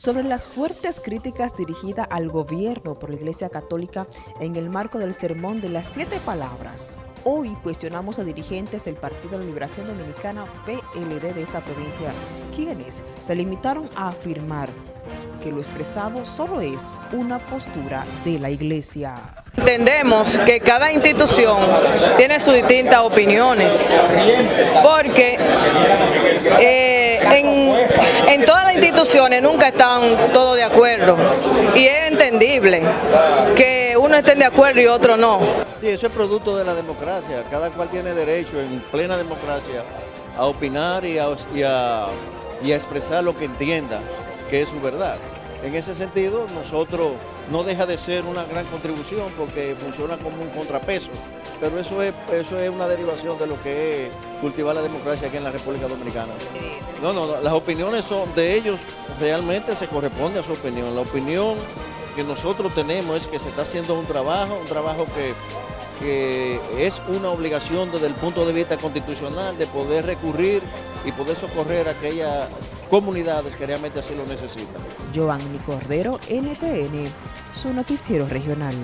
sobre las fuertes críticas dirigidas al gobierno por la Iglesia Católica en el marco del Sermón de las Siete Palabras. Hoy cuestionamos a dirigentes del Partido de la Liberación Dominicana PLD de esta provincia, quienes se limitaron a afirmar que lo expresado solo es una postura de la Iglesia. Entendemos que cada institución tiene sus distintas opiniones, porque eh, en, en, todas las instituciones nunca están todos de acuerdo y es entendible que uno esté de acuerdo y otro no. Sí, eso es producto de la democracia, cada cual tiene derecho en plena democracia a opinar y a, y a expresar lo que entienda que es su verdad. En ese sentido, nosotros no deja de ser una gran contribución porque funciona como un contrapeso, pero eso es, eso es una derivación de lo que es cultivar la democracia aquí en la República Dominicana. No, no, las opiniones son de ellos, realmente se corresponde a su opinión. La opinión que nosotros tenemos es que se está haciendo un trabajo, un trabajo que que es una obligación desde el punto de vista constitucional de poder recurrir y poder socorrer a aquellas comunidades que realmente así lo necesitan. Giovanni Cordero, NTN, su noticiero regional.